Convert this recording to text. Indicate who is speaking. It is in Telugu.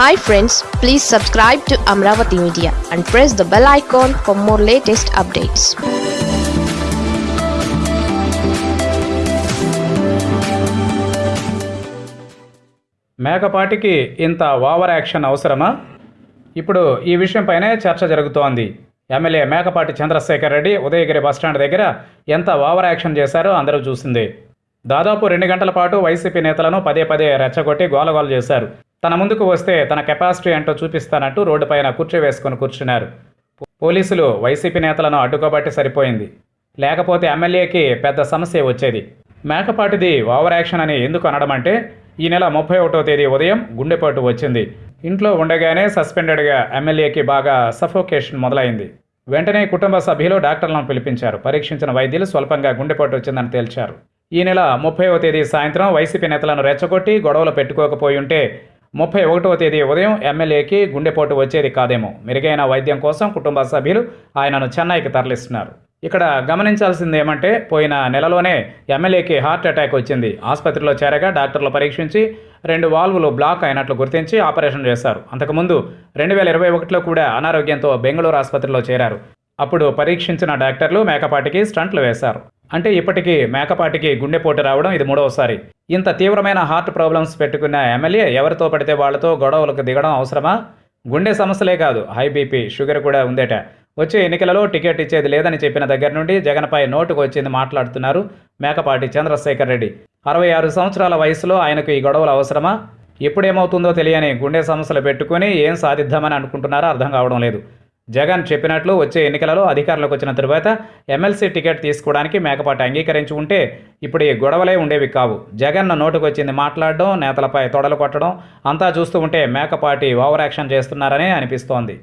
Speaker 1: Hi friends please subscribe to Amaravati media and press the bell icon for more latest updates
Speaker 2: మేకపాటికి ఇంత ఓవర్ యాక్షన్ అవసరమా? ఇప్పుడు ఈ విషయంపైనే చర్చ జరుగుతోంది. MLA Mekapati Chandrasekhar Reddy Udayagiri bus stand దగ్గర ఎంత ఓవర్ యాక్షన్ చేశారో అందరూ చూసింది. దాదాపు రెండు గంటల పాటు వైసీపీ నేతలను పదే పదే రెచ్చగొట్టి గోలగోలు చేశారు. తన ముందుకు వస్తే తన కెపాసిటీ ఏంటో చూపిస్తానంటూ రోడ్డుపైన పైన వేసుకొని కూర్చున్నారు. పోలీసులు వైసీపీ నేతలను అడ్డుకోబట్టి సరిపోయింది. లేకపోతే ఎమ్మెల్యేకి పెద్ద సమస్య వచ్చేది. మేకపాటిది ఓవర్ యాక్షన్ అని ఎందుకు అనడం అంటే ఈ నెల ముప్పై ఒకటో తేదీ ఉదయం గుండెపోటు వచ్చింది. ఇంట్లో ఉండగానే సస్పెండెడ్గా ఎమ్మెల్యేకి బాగా సఫోకేషన్ మొదలైంది. వెంటనే కుటుంబ సభ్యులు డాక్టర్లను పిలిపించారు. పరీక్షించిన వైద్యులు స్వల్పంగా గుండెపోటు వచ్చిందని తేల్చారు. ఈ నెల ముప్పైవ తేదీ సాయంత్రం వైసీపీ నేతలను రెచ్చగొట్టి గొడవలు పెట్టుకోకపోయి ఉంటే ముప్పై ఒకటవ తేదీ ఉదయం ఎమ్మెల్యేకి గుండెపోటు వచ్చేది కాదేమో. మెరుగైన వైద్యం కోసం కుటుంబ సభ్యులు ఆయనను చెన్నైకి తరలిస్తున్నారు. ఇక్కడ గమనించాల్సింది ఏమంటే పోయిన నెలలోనే ఎమ్మెల్యేకి హార్ట్ అటాక్ వచ్చింది. ఆసుపత్రిలో చేరగా డాక్టర్లు పరీక్షించి రెండు వాల్వులు బ్లాక్ అయినట్లు గుర్తించి ఆపరేషన్ చేశారు. అంతకుముందు రెండు వేల ఇరవై ఒకటిలో కూడా అనారోగ్యంతో బెంగళూరు ఆసుపత్రిలో చేరారు. అప్పుడు పరీక్షించిన డాక్టర్లు మేకపాటికి స్టంట్లు వేశారు. అంటే ఇప్పటికీ మేకపాటికి గుండెపోటు రావడం ఇది మూడవసారి. ఇంత తీవ్రమైన హార్ట్ ప్రాబ్లమ్స్ పెట్టుకున్న ఎమ్మెల్యే ఎవరితో పడితే వాళ్ళతో గొడవలకు దిగడం అవసరమా? గుండె సమస్యలే కాదు హై బీపీ షుగర్ కూడా ఉందేట. వచ్చే ఎన్నికలలో టికెట్ ఇచ్చేది లేదని చెప్పిన దగ్గర నుండి జగన్పై నోటుకు వచ్చింది మాట్లాడుతున్నారు మేకపాటి చంద్రశేఖర్ రెడ్డి. అరవై ఆరు సంవత్సరాల వయసులో ఆయనకు ఈ గొడవలు అవసరమా? ఎప్పుడేమవుతుందో తెలియని గుండె సమస్యలు పెట్టుకుని ఏం సాధిద్దామని అనుకుంటున్నారో అర్థం కావడం లేదు. జగన్ చెప్పినట్లు వచ్చే ఎన్నికలలో అధికారంలోకి వచ్చిన తరువాత ఎమ్మెల్సీ టికెట్ తీసుకోవడానికి మేకపాటి అంగీకరించి ఉంటే ఇప్పుడు ఈ గొడవలే ఉండేవి కావు. జగన్ నోటుకు వచ్చింది మాట్లాడడం నేతలపై తొడలు కొట్టడం అంతా చూస్తూ ఉంటే మేకపాటి ఓవర్ యాక్షన్ చేస్తున్నారనే అనిపిస్తోంది.